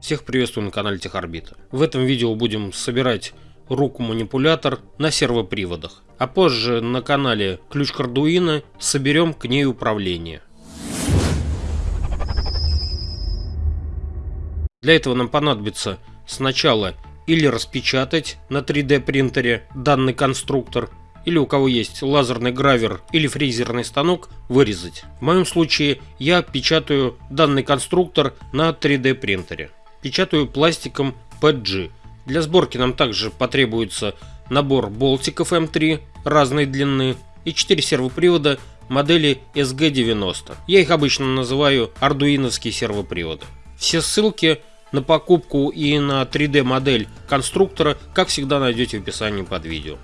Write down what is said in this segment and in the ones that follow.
Всех приветствую на канале Техорбита. В этом видео будем собирать руку-манипулятор на сервоприводах, а позже на канале Ключ к Arduino соберем к ней управление. Для этого нам понадобится сначала или распечатать на 3D принтере данный конструктор, или у кого есть лазерный гравер или фрезерный станок, вырезать. В моем случае я печатаю данный конструктор на 3D принтере. Печатаю пластиком PG. Для сборки нам также потребуется набор болтиков М3 разной длины и 4 сервопривода модели SG90. Я их обычно называю ардуиновские сервоприводы. Все ссылки на покупку и на 3D модель конструктора, как всегда, найдете в описании под видео.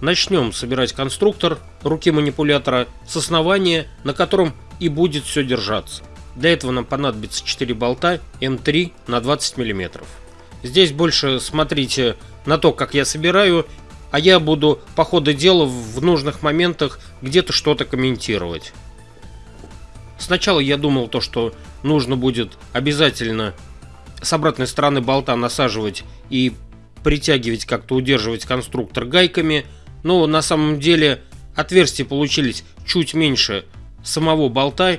Начнем собирать конструктор руки манипулятора с основания, на котором и будет все держаться. Для этого нам понадобится 4 болта М3 на 20 мм. Здесь больше смотрите на то, как я собираю, а я буду по ходу дела в нужных моментах где-то что-то комментировать. Сначала я думал то, что нужно будет обязательно с обратной стороны болта насаживать и притягивать, как-то удерживать конструктор гайками – но на самом деле отверстия получились чуть меньше самого болта,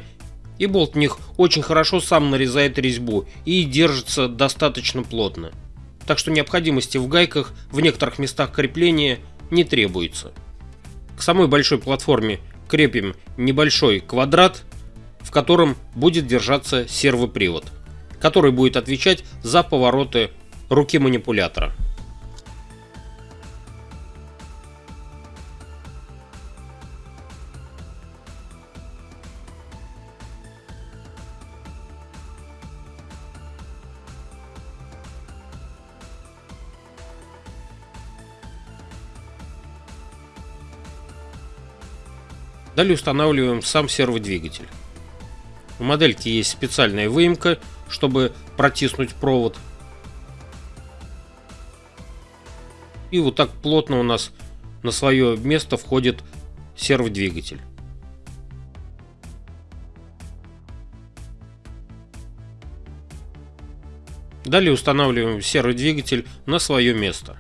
и болт них очень хорошо сам нарезает резьбу и держится достаточно плотно. Так что необходимости в гайках в некоторых местах крепления не требуется. К самой большой платформе крепим небольшой квадрат, в котором будет держаться сервопривод, который будет отвечать за повороты руки манипулятора. Далее устанавливаем сам серводвигатель. У модельки есть специальная выемка, чтобы протиснуть провод. И вот так плотно у нас на свое место входит серводвигатель. Далее устанавливаем серводвигатель на свое место.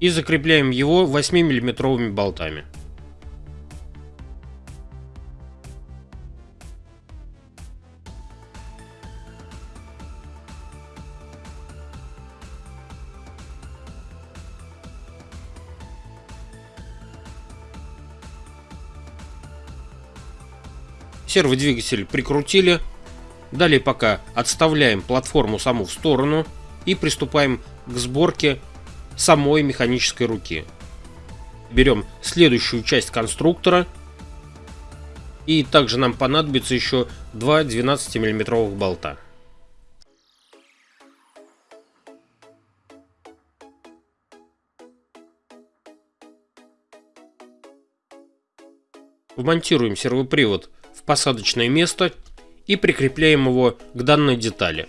И закрепляем его 8 миллиметровыми болтами. Серводвигатель прикрутили. Далее пока отставляем платформу саму в сторону и приступаем к сборке самой механической руки. Берем следующую часть конструктора. И также нам понадобится еще два 12 миллиметровых болта. Вмонтируем сервопривод в посадочное место и прикрепляем его к данной детали.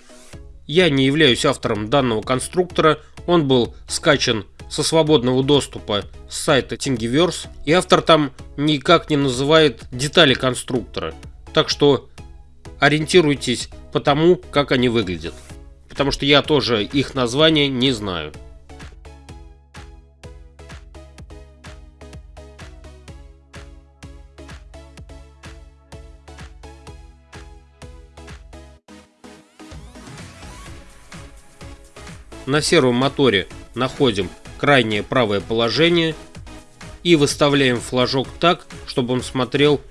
Я не являюсь автором данного конструктора, он был скачан со свободного доступа с сайта Thingiverse, и автор там никак не называет детали конструктора. Так что ориентируйтесь по тому, как они выглядят. Потому что я тоже их название не знаю. На сервомоторе находим крайнее правое положение и выставляем флажок так, чтобы он смотрел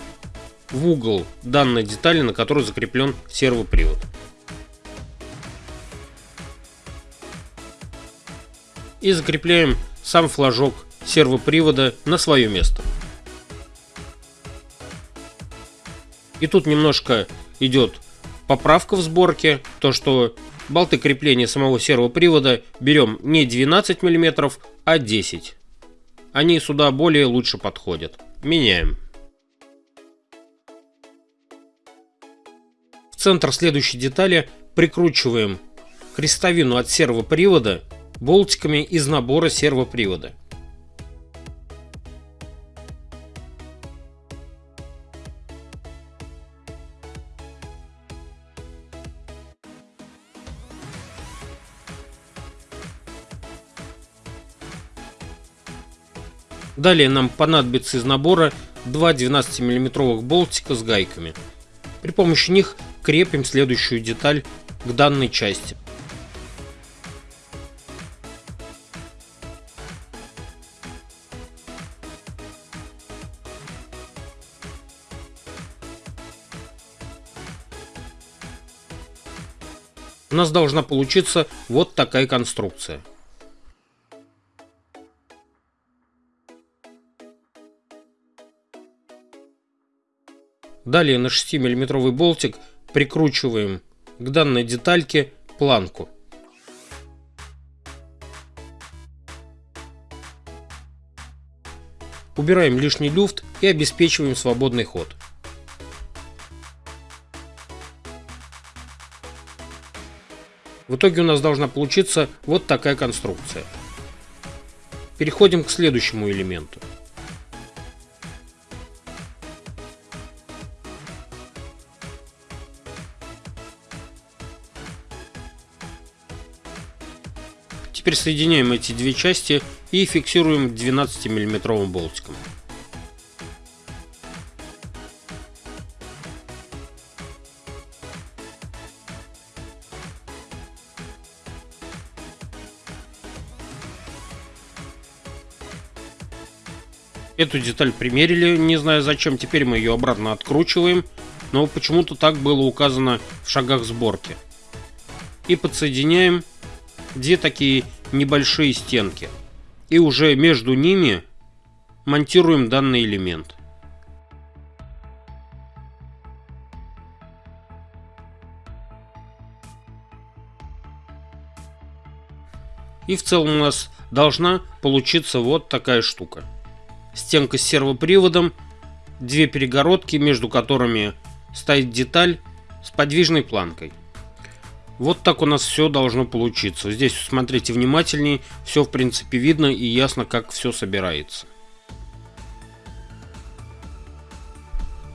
в угол данной детали, на которой закреплен сервопривод. И закрепляем сам флажок сервопривода на свое место. И тут немножко идет поправка в сборке, то что Болты крепления самого сервопривода берем не 12 мм, а 10. Они сюда более лучше подходят. Меняем. В центр следующей детали прикручиваем крестовину от сервопривода болтиками из набора сервопривода. Далее нам понадобится из набора два 12 миллиметровых болтика с гайками. При помощи них крепим следующую деталь к данной части. У нас должна получиться вот такая конструкция. Далее на 6 миллиметровый болтик прикручиваем к данной детальке планку. Убираем лишний люфт и обеспечиваем свободный ход. В итоге у нас должна получиться вот такая конструкция. Переходим к следующему элементу. Теперь соединяем эти две части и фиксируем 12 миллиметровым болтиком. Эту деталь примерили, не знаю зачем, теперь мы ее обратно откручиваем, но почему-то так было указано в шагах сборки. И подсоединяем две такие небольшие стенки. И уже между ними монтируем данный элемент. И в целом у нас должна получиться вот такая штука. Стенка с сервоприводом, две перегородки, между которыми стоит деталь с подвижной планкой. Вот так у нас все должно получиться. Здесь смотрите внимательнее, все в принципе видно и ясно, как все собирается.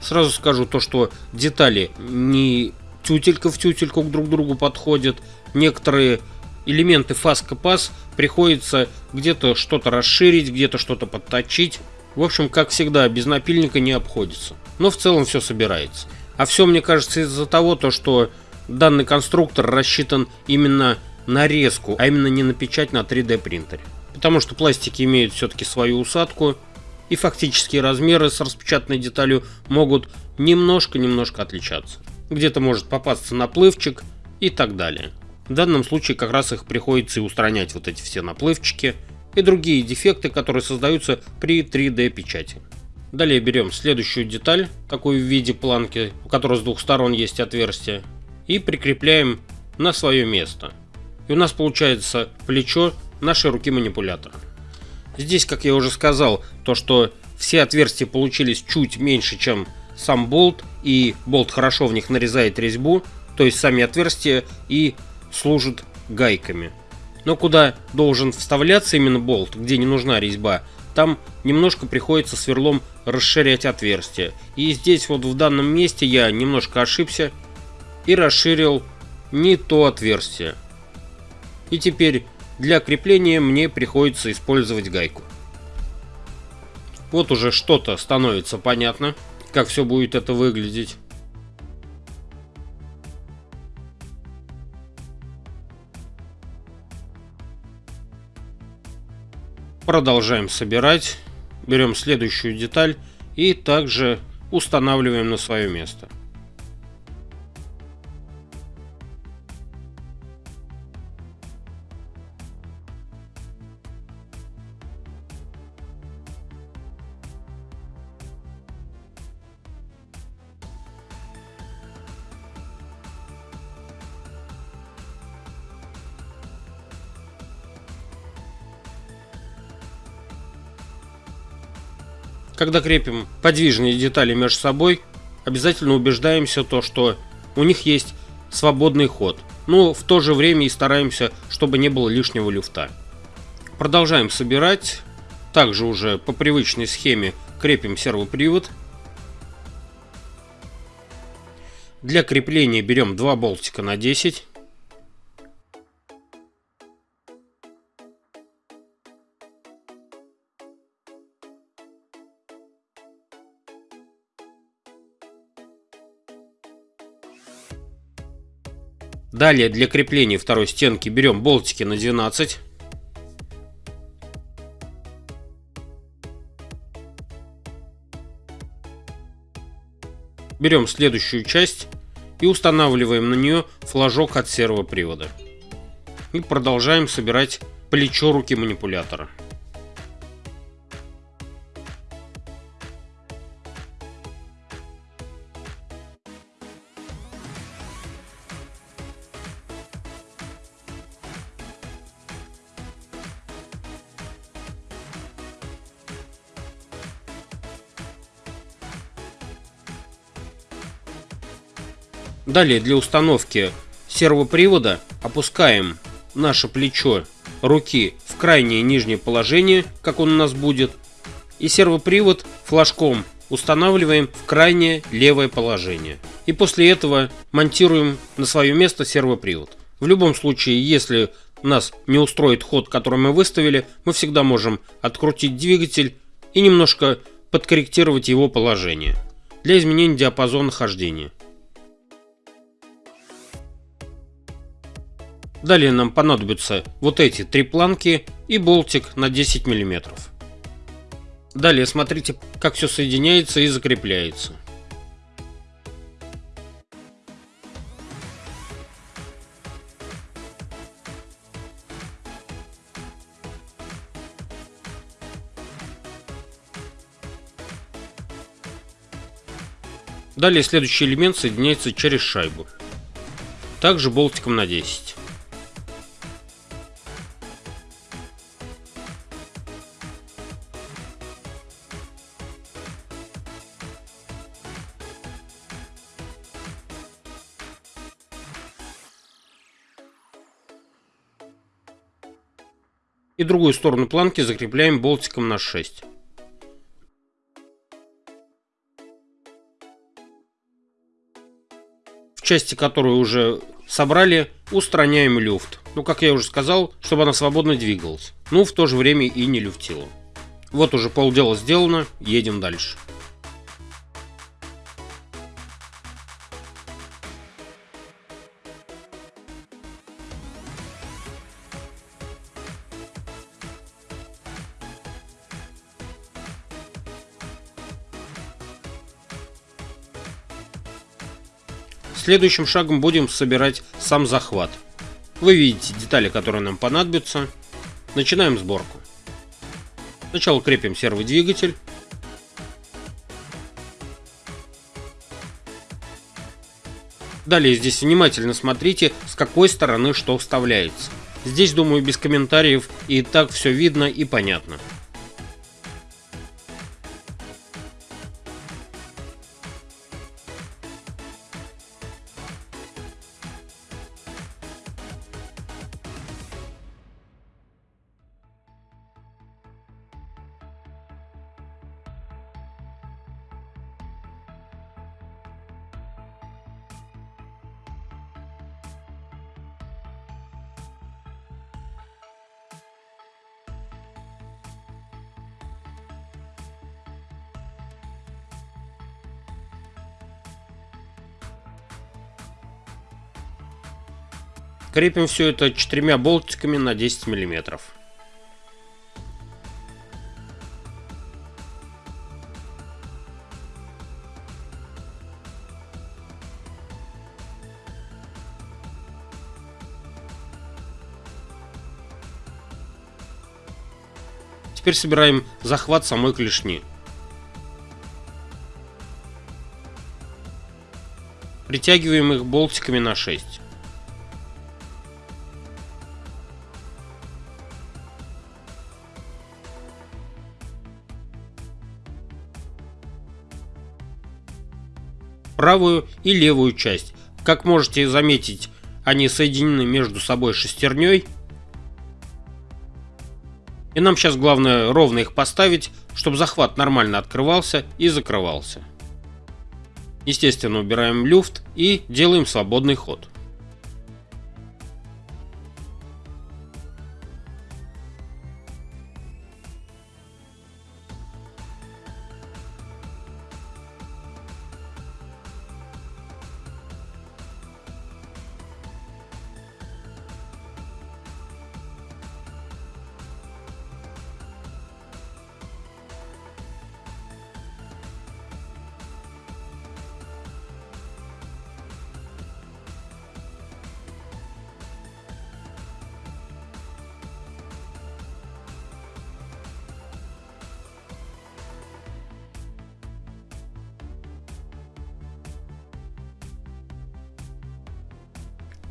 Сразу скажу то, что детали не тютелька в тютельку друг к другу подходят. Некоторые элементы фаска-пас приходится где-то что-то расширить, где-то что-то подточить. В общем, как всегда, без напильника не обходится. Но в целом все собирается. А все, мне кажется, из-за того, то, что данный конструктор рассчитан именно на резку, а именно не на печать на 3D принтере. Потому что пластики имеют все-таки свою усадку, и фактические размеры с распечатанной деталью могут немножко-немножко отличаться. Где-то может попасться наплывчик и так далее. В данном случае как раз их приходится и устранять вот эти все наплывчики и другие дефекты, которые создаются при 3D печати. Далее берем следующую деталь, такую в виде планки, у которой с двух сторон есть отверстие, и прикрепляем на свое место. И у нас получается плечо нашей руки манипулятора. Здесь, как я уже сказал, то что все отверстия получились чуть меньше, чем сам болт, и болт хорошо в них нарезает резьбу, то есть сами отверстия и служат гайками. Но куда должен вставляться именно болт, где не нужна резьба, там немножко приходится сверлом расширять отверстие. И здесь вот в данном месте я немножко ошибся и расширил не то отверстие. И теперь для крепления мне приходится использовать гайку. Вот уже что-то становится понятно, как все будет это выглядеть. Продолжаем собирать. Берем следующую деталь и также устанавливаем на свое место. Когда крепим подвижные детали между собой, обязательно убеждаемся то, что у них есть свободный ход. Но в то же время и стараемся, чтобы не было лишнего люфта. Продолжаем собирать. Также уже по привычной схеме крепим сервопривод. Для крепления берем два болтика на 10. Далее для крепления второй стенки берем болтики на 12. Берем следующую часть и устанавливаем на нее флажок от сервопривода. И продолжаем собирать плечо руки манипулятора. Далее для установки сервопривода опускаем наше плечо руки в крайнее нижнее положение, как он у нас будет, и сервопривод флажком устанавливаем в крайнее левое положение. И после этого монтируем на свое место сервопривод. В любом случае, если нас не устроит ход, который мы выставили, мы всегда можем открутить двигатель и немножко подкорректировать его положение для изменения диапазона хождения. Далее нам понадобятся вот эти три планки и болтик на 10 мм. Далее смотрите, как все соединяется и закрепляется. Далее следующий элемент соединяется через шайбу. Также болтиком на 10. И другую сторону планки закрепляем болтиком на 6. В части, которую уже собрали, устраняем люфт. Ну, как я уже сказал, чтобы она свободно двигалась. Ну, в то же время и не люфтила. Вот уже полдела сделано, едем дальше. Следующим шагом будем собирать сам захват. Вы видите детали, которые нам понадобятся. Начинаем сборку. Сначала крепим серводвигатель. Далее здесь внимательно смотрите, с какой стороны что вставляется. Здесь, думаю, без комментариев и так все видно и понятно. Крепим все это четырьмя болтиками на 10 миллиметров. Теперь собираем захват самой клешни. Притягиваем их болтиками на 6. Правую и левую часть. Как можете заметить, они соединены между собой шестерней. И нам сейчас главное ровно их поставить, чтобы захват нормально открывался и закрывался. Естественно, убираем люфт и делаем свободный ход.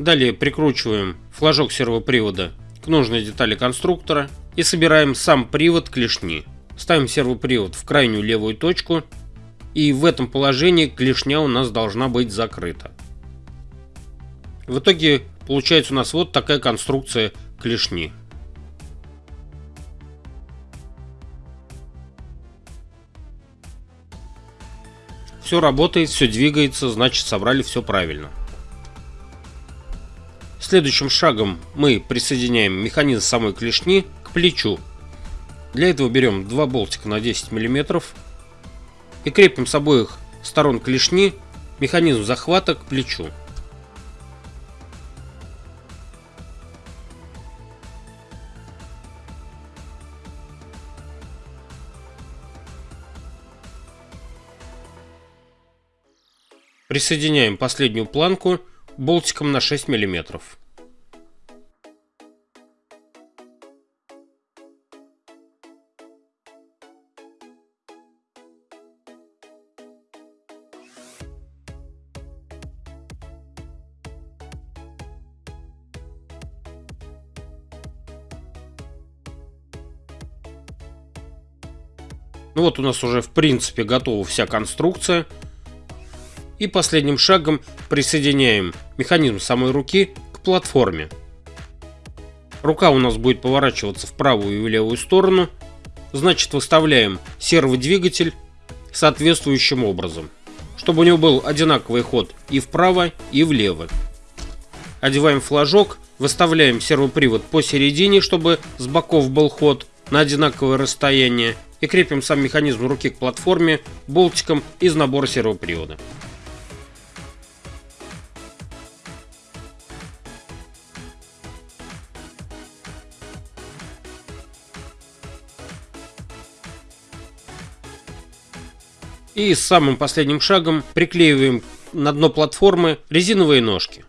Далее прикручиваем флажок сервопривода к нужной детали конструктора и собираем сам привод клешни. Ставим сервопривод в крайнюю левую точку и в этом положении клешня у нас должна быть закрыта. В итоге получается у нас вот такая конструкция клешни. Все работает, все двигается, значит собрали все правильно. Следующим шагом мы присоединяем механизм самой клешни к плечу. Для этого берем два болтика на 10 мм и крепим с обоих сторон клешни механизм захвата к плечу. Присоединяем последнюю планку болтиком на 6 миллиметров. Ну вот у нас уже в принципе готова вся конструкция. И последним шагом присоединяем механизм самой руки к платформе. Рука у нас будет поворачиваться в правую и в левую сторону. Значит выставляем серводвигатель соответствующим образом. Чтобы у него был одинаковый ход и вправо, и влево. Одеваем флажок, выставляем сервопривод посередине, чтобы с боков был ход на одинаковое расстояние и крепим сам механизм руки к платформе болтиком из набора сервопривода. И самым последним шагом приклеиваем на дно платформы резиновые ножки.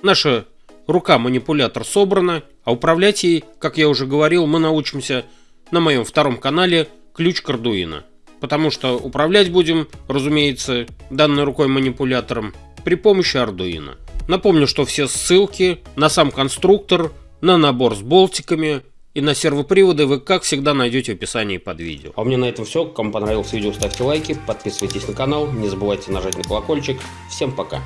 Наша рука-манипулятор собрана, а управлять ей, как я уже говорил, мы научимся на моем втором канале ключ к Arduino. Потому что управлять будем, разумеется, данной рукой манипулятором при помощи Arduino. Напомню, что все ссылки на сам конструктор, на набор с болтиками и на сервоприводы вы, как всегда, найдете в описании под видео. А у меня на этом все. Кому понравилось видео, ставьте лайки, подписывайтесь на канал, не забывайте нажать на колокольчик. Всем пока!